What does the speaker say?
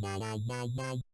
wow wow wow wow